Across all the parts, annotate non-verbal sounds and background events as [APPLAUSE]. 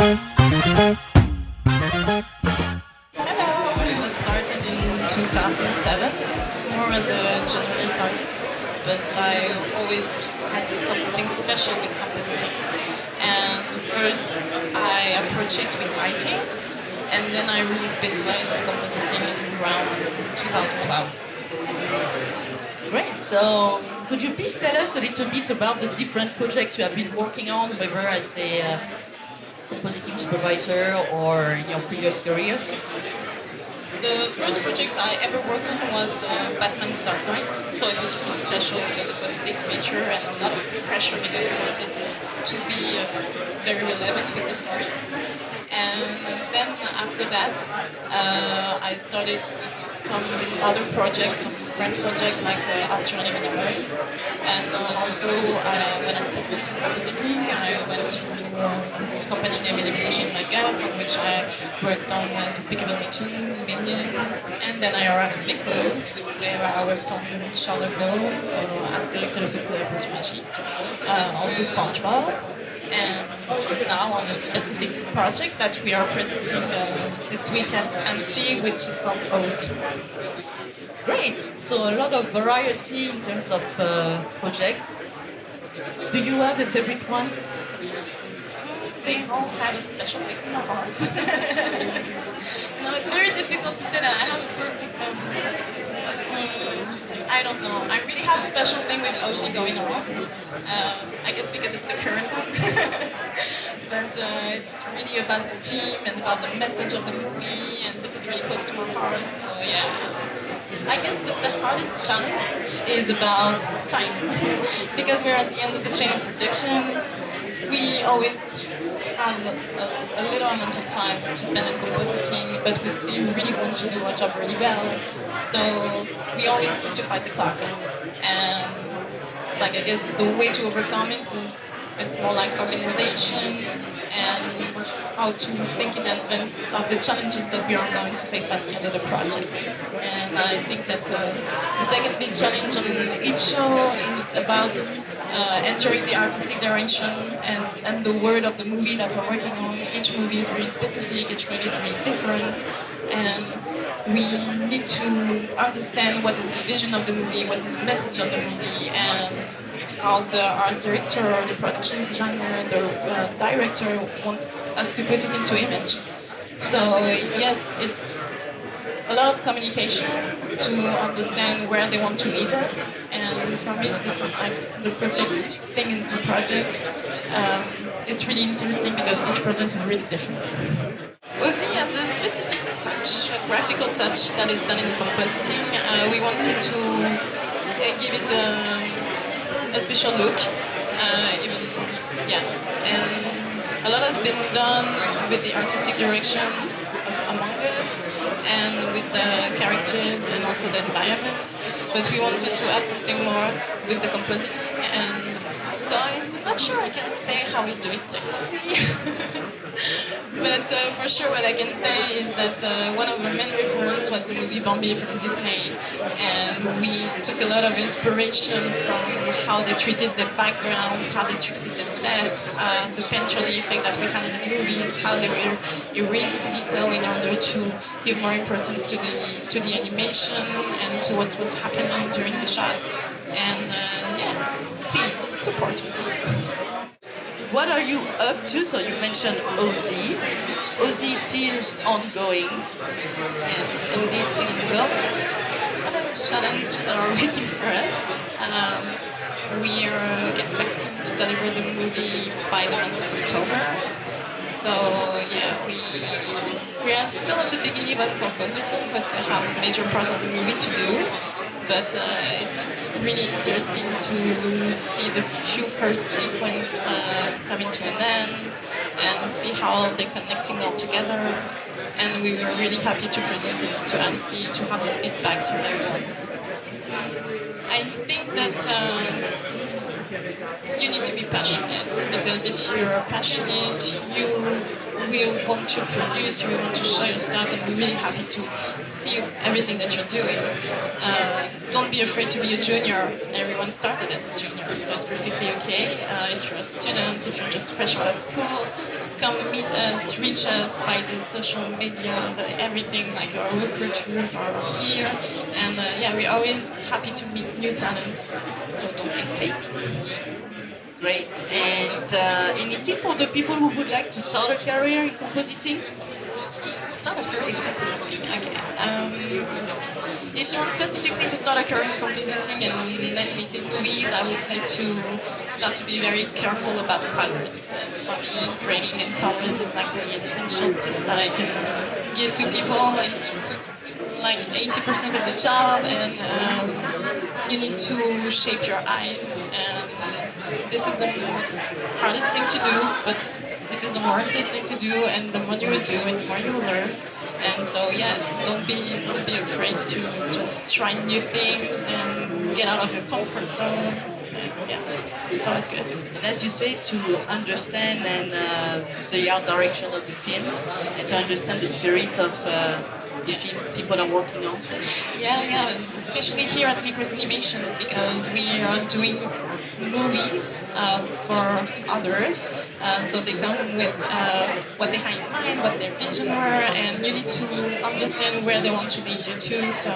Started in 2007, more as a generalist but I always had something special with compositing. And first I approached it with writing, and then I really specialized in compositing around 2012. Great. So, could you please tell us a little bit about the different projects you have been working on, whether as a uh, compositing supervisor or in your previous career? The first project I ever worked on was uh, Batman's Dark Knight, so it was really special because it was a big feature and a lot of pressure because we wanted to be uh, very relevant with the story. And then after that, uh, I started some other projects, some French projects like uh, Alternative Universe. And uh, also, uh, when I specific to compositing, I went to company named Illumination Mac Guff, from which I worked on uh, Despicable Me 2, Minions, and then I arrived at Mikros, where I worked on Charlotte Ball, so Asterix et le la Potion Magique, uh, also SpongeBob and now on a specific project that we are presenting uh, this week at Annecy, which is called OZ. Great. So a lot of variety in terms of uh, projects. Do you have a favorite one? They all have a special place in my heart. [LAUGHS] no, it's very difficult to say that I have a perfect I don't know. I really have a special thing with OZ going on. Um, I guess because it's the current one. [LAUGHS] but uh, it's really about the team and about the message of the movie, and this is really close to my heart. So yeah. I guess that the hardest challenge is about time. [LAUGHS] because we're at the end of the chain of production, we always have a, a, little amount of time to spend in compositing, but we still really want to do our job really well. So we always need to fight the clock. And like I guess the way to overcome it is it's more like organization and how to think in advance of the challenges that we are going to face at the end of the project. And I think that uh, the second big challenge on each show is about uh, entering the artistic direction and, and the word of the movie that we're working on. Each movie is very specific, each movie is very different, and we need to understand what is the vision of the movie, what is the message of the movie, and how the art director or the production designer, the uh, director wants us to put it into image. So yes, it's a lot of communication to understand where they want to lead us. And for me, this is like the perfect thing in the project. Um, it's really interesting because each project is really different. OZ has a specific touch, a graphical touch that is done in compositing. Uh, we wanted to uh, give it a, a special look. Uh, even, yeah, and a lot has been done with the artistic direction among us and with the characters and also the environment. But we wanted to add something more with the compositing and so I'm not sure I can say how we do it technically. [LAUGHS] but uh, for sure what I can say is that uh, one of our main references was the movie Bambi from Disney. And we took a lot of inspiration from how they treated the backgrounds, how they treated the set, uh, the painterly effect that we had in the movies, how they were erasing detail in order to give more importance to the, to the animation and to what was happening during the shots. And uh, support us. What are you up to? So you mentioned OZ. OZ is still ongoing. Yes, OZ is still ongoing. Other challenges are [LAUGHS] waiting for us. Um, we are expecting to deliver the movie by the month of October. So yeah, we we are still at the beginning of compositing. We still have a major part of the movie to do but uh, it's really interesting to see the few first sequence uh, coming to an end and see how they're connecting all together. And we were really happy to present it to Annecy to have the feedbacks from everyone. I think that uh, you need to be passionate because if you're passionate, you will want to produce, we want to show your stuff, and we're really happy to see everything that you're doing. Uh, don't be afraid to be a junior. Everyone started as a junior, so it's perfectly okay. Uh, if you're a student, if you're just fresh out of school, come meet us, reach us by the social media, the everything like our recruiters are here, and uh, yeah, we're always happy to meet new talents. So don't hesitate. Great. And uh, any tip for the people who would like to start a career in compositing? Start a career in compositing. Okay. Um, if you want specifically to start a career in compositing and animated movies, I would say to start to be very careful about colors. For me, creating in colors is like the essential tips that I can give to people. It's like 80% of the job and um, you need to shape your eyes and this is the hardest thing to do but this is the more interesting to do and the more you will do and the more you will learn and so yeah don't be don't be afraid to just try new things and get out of your comfort zone yeah, it's always good. And as you say, to understand and uh, the art direction of the film, and to understand the spirit of uh, the people are working on. Yeah, yeah, especially here at Mikros Animations because we are doing movies uh, for others. Uh, so they come with uh, what they have in mind, what their vision were, and you need to understand where they want to lead you to. So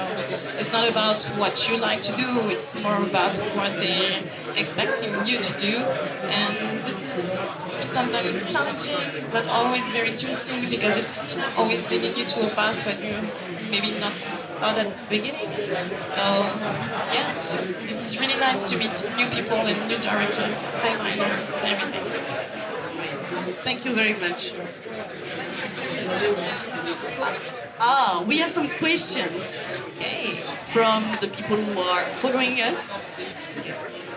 it's not about what you like to do, it's more about what they're expecting you to do. And this is sometimes challenging, but always very interesting because it's always leading you to a path where you maybe not thought at the beginning. So yeah, it's, it's really nice to meet new people and new directors, designers, and everything. Thank you very much. Ah, we have some questions okay, from the people who are following us.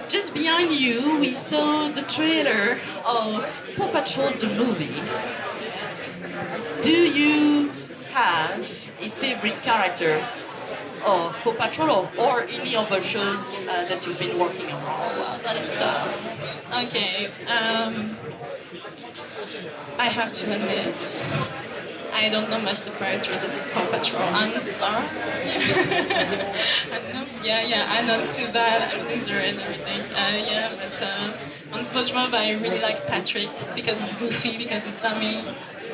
Just behind you, we saw the trailer of Paw Patrol the movie. Do you have a favorite character of Paw Patrol or, any other shows uh, that you've been working on? Oh, wow, that is tough. Okay, um, I have to admit, I don't know much the characters of Paw Patrol. I'm sorry. [LAUGHS] Know, yeah, yeah, I know too bad. I'm a loser and everything. Uh, yeah, but uh, on SpongeBob, I really like Patrick because it's goofy, because it's dummy.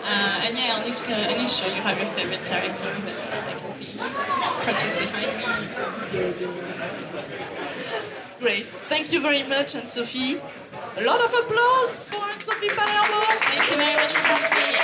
Uh, and yeah, on each, on each show you have your favorite character, but I can see crutches behind me. Great. Thank you very much, and Sophie. A lot of applause for Anne-Sophie Palermo. Thank you very